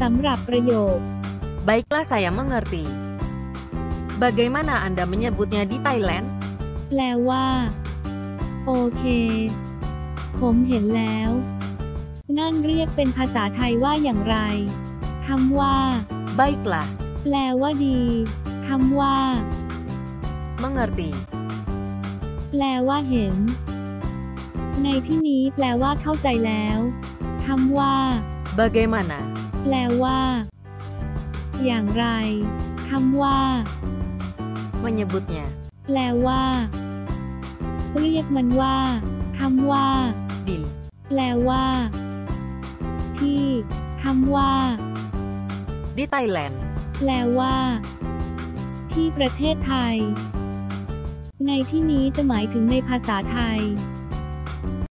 สำหรับประโยค Baiklah saya mengerti. Bagaimana Anda menyebutnya di Thailand? แปลว่า โอเค ผมเห็นแล้ว นั่นเรียกเป็นภาษาไทยว่าอย่างไรคำว่า Baiklah, แปลว่าดีคำว่า mengerti. แปลว่าเห็น ในที่นี้แปลว่าเข้าใจแล้วคำว่า Bagaimana? แปลว่า อย่างไรคำว่า Menyebutnya. แปลว่า เรียกมันว่าคำว่า Di. แปลว่า ที่คำว่า Di Thailand. แปลว่า ที่ประเทศไทย ในที่นี้จะหมายถึงในภาษาไทย